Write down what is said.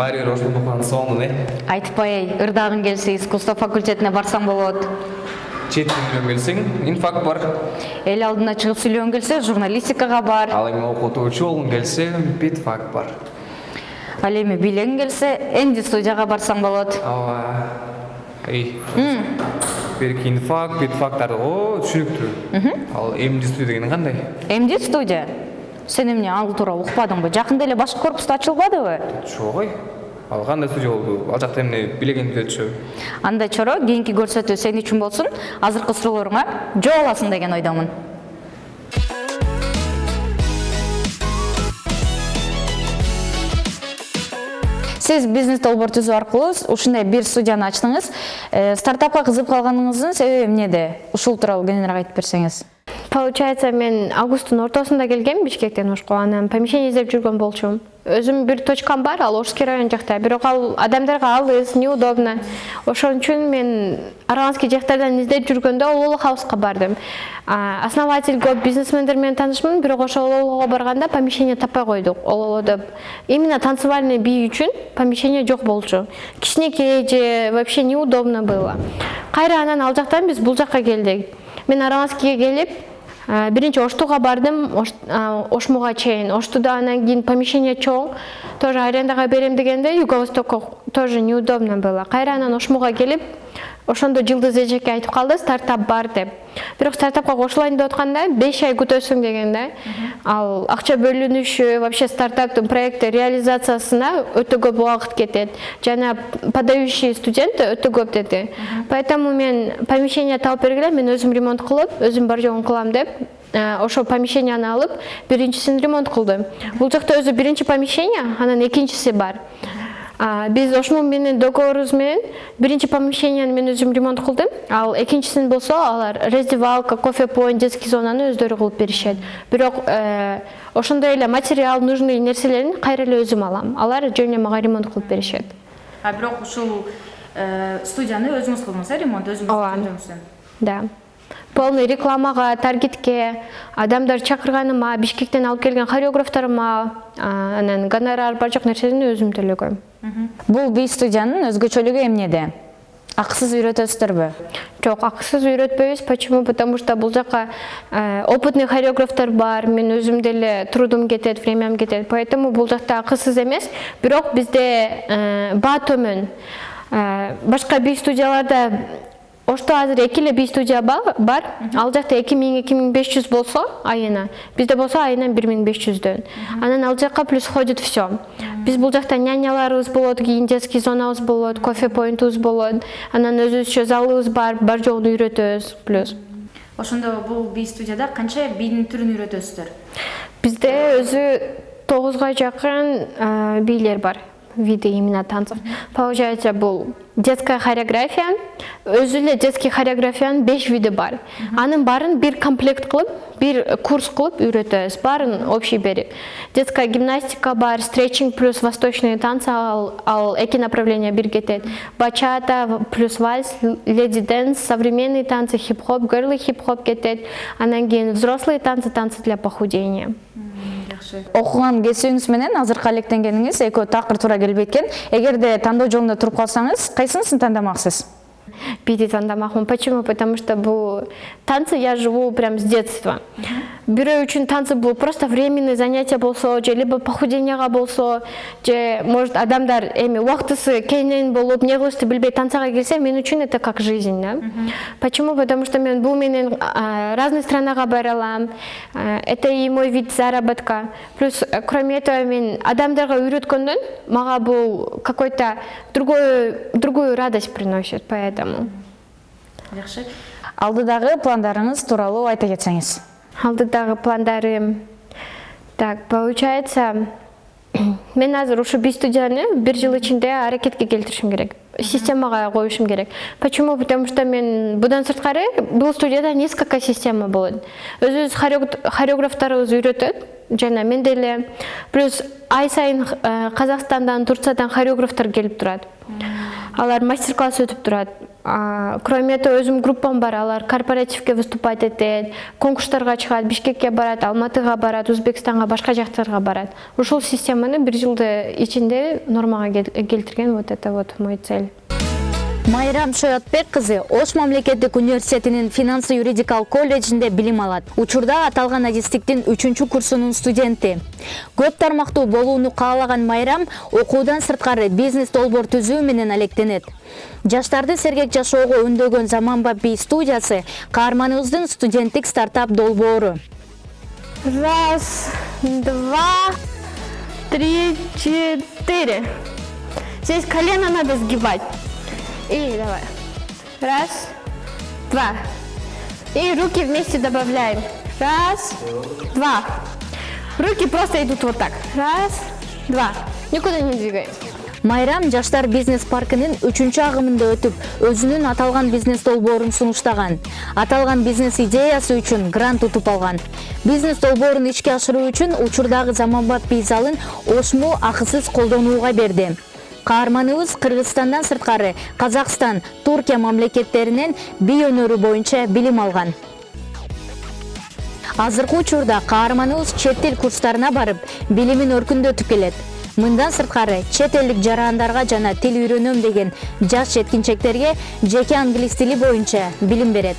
баары бир ошондуктан сонун э айтпай ырдагың келсе искусство факультетине барсаң болот. Чет тил билген келсең инфак бар. Эл алдына чыгып сүйлөгүң келсе журналистикага бар. Ал эми окутуучу болгуң келсе битфак бар. Ал эми бийлегиң келсе энди студияга барсаң болот. Ооба эй. Берки инфак битфактарды о түшүнүктүү. Ал эмди студия деген кандай? Эмди студия. Сен эмне ал тууралуу укпадыңбы жакында эле башкы корпуста ачылбадыбы жок ой? Ал кандай студия болду? Ал жакта эмне билегенди өтүшөбү андай чоро кийинки көрсөтүү сен үчүн болсун. Азыркы сурооңа жооп аласың деген ойдомун. Сиз бизнес долбоор түзүү аркылуу ушундай бир студияны ачтыңыз. Э, стартапка кызыгып калганыңыздын себеби эмнеде? Ушул тууралуу кененирээк айтып берсеңиз. Получается мен августтун ортосунда келгем бишкектен ошко анан помещение издеп жүргөн болчумун өзүм бир точкам бар ал орский район жакта бирок ал адамдарга алыс неудобно. Ошон үчүн мен арганский жактардан издеп жүргөндө ололо хауска бардым. Основатель көп бизнесмендер менен таанышмын бирок ошо ололого барганда помещение таппай койдук ололодо именно танцевальный бий үчүн помещение жок болчу кичинекей же вообще неудобно было. Кайра анан ал жактан биз бул жакка келдик мен арганскийге келип биринчи оштуга бардым а, ошмуга чейин. Оштуда анан кийин помещение чоң. Тоже арендага берем дегенде юго востокко тоже неудобно было. Кайра анан ошмуга келип ошондо жылдыз эжеке айтып калды стартап бар деп. Бирок стартапка кошулайын деп атканда беш ай күтөсүң деген да. Ал акча бөлүнүшү вообще стартаптын проекти реализациясына өтө көп убакыт кетет. Жана подающий студент өтө көп деди поэтому мен помещение таап бергиле мен өзүм ремонт кылып өзүм бар жогун кылам деп э, ошол помещенияны алып биринчисин ремонт кылдым. Бул жакта өзү биринчи помещение анан экинчиси бар биз ошмун менен договорубуз менен биринчи помещенияны мен өзүм ремонт кылдым. Ал экинчисин болсо алар раздевалка кофе поинт детский зонаны өздөрү кылып беришет. Бирок э, ошондой эле материал нужный нерселерин кайра эле өзүм алам. Алар жөн эле мага ремонт кылып беришет. А бирок ушул студияны өзүңүз кылдыңыз э ремонт? Өзүңүз Ооба. да. Полный рекламага таргетке адамдар чакырганыма бишкектен алып келген хореографтарыма а, анан гонорар бар жок нерсени өзүм төлөгөм. Бул би студиянын өзгөчөлүгү эмнеде акысыз үйрөтөсүздөрбү Жок, акысыз үйрөтпөйбүз. Почему? Потому что бул жака э, опытный хореографтар бар, мен өзүм деле трудум кетет, времям кетет. Поэтому бул жакта акысыз эмес. Бирок бизде э, баа төмөн. Э, башка би студияларда Ошто азыр эки эле би студия ба- бар. Ал жакта 2000-2500 болсо айына, бизде болсо айына 1500дөн. Анан ал жакка плюс входит все. Биз бул жакта няняларыбыз болот, кийин детский зонабыз болот, кофе поинтубуз болот. Анан өзүбүзчө залыбыз бар, бар жогун үйрөтөбүз плюс. ошондо бул би студияда канча бийдин түрүн үйрөтөсүздөр Бизде өзү тогузга жакын бийлер бар виды именно танцев. Получается, бул детская хореография, өзү эле детский хореографиянын 5 види бар. Анын баарын бир комплект кылып, бир курс кылып үйрөтөбүз. Баарын общий берип. Детская гимнастика бар, стретчинг плюс восточные танцы ал, ал эки направления бир кетет. Бачата плюс вальс, леди дэнс, современные танцы, хип-хоп, герлы хип-хоп кетет. Анан кийин взрослые танцы, танцы для похудения. Кесибиңиз менен азыркы алектенгениңиз экөө такыр туура келбей экен эгерде тандоо жолунда туруп калсаңыз кайсынысын тандамаксыз Биди тандамакмын. Почему? Потому что бул танцы я живу прям с детства. Бирөө үчүн танцы бул просто временный занятие болсо, либо похуденияга болсо, же может адамдар эми убактысы кейинен болуп, не кылышты билбей танцага келсе, мен үчүн это как жизнь, да? Почему? Потому что мен бул менен а, разные странага бара алам. А, Это и мой вид заработка. Плюс, э, кроме этого, мен адамдарга үйрөткөндөн мага бул какой-то другой другую радость приносит, поэтому. Жакшы алдыдагы пландарыңыз тууралуу айта кетсеңиз. Алдыдагы пландарым. Так получается мен азыр ушу би студияны бир жыл ичинде аракетке келтиришим керек. Системага коюшум керек. Почему? Потому что мен будан сырткары бул студияда несколько система болот. Өзүбүз хореог- хореографтарыбыз үйрөтөт жана мен деле. Плюс ай сайын э, казакстандан турциядан хореографтар келип турат. Алар мастер класс өтүп турат. Кроме этого өзүм группам бар. Алар корпоративке выступать этет конкурстарга чыгат бишкекке барат алматыга барат өзбекстанга башка жактарга барат. Ушул системаны бир жылдын ичинде нормага кел- келтирген вот это вот мой цель. Майрам шоятбек кызы ош мамлекеттик университетинин финансы юридикалык колледжинде билим алат учурда аталган адистиктин үчүнчү курсунун студенти көп тармактуу болууну каалаган майрам окуудан сырткары бизнес долбоор түзүү менен алектенет жаштарды сергек жашоого үндөгөн заманбап би студиясы каарманыбыздын студенттик стартап долбоору Раз, два, три, четыре. Здесь колено надо сгибать. И давай. Раз, два. И руки вместе добавляем. Раз, два. Руки просто идут вот так. Раз, два. Никуда не двигаем. майрам жаштар бизнес паркынын үчүнчү агымында өтүп өзүнүн аталган бизнес долбоорун сунуштаган аталган бизнес идеясы үчүн грант утуп алган бизнес долбоорун ишке ашыруу үчүн учурдагы заманбап би залын ошму акысыз колдонууга берди каарманыбыз кыргызстандан сырткары казакстан туркия мамлекеттеринен би өнөрү боюнча билим алган. Азыркы учурда каарманыбыз чет эл курстарына барып билимин өркүндөтүп келет. Мындан сырткары чет элдик жарандарга жана тил үйрөнөм деген жаш жеткинчектерге жеке англис тили боюнча билим берет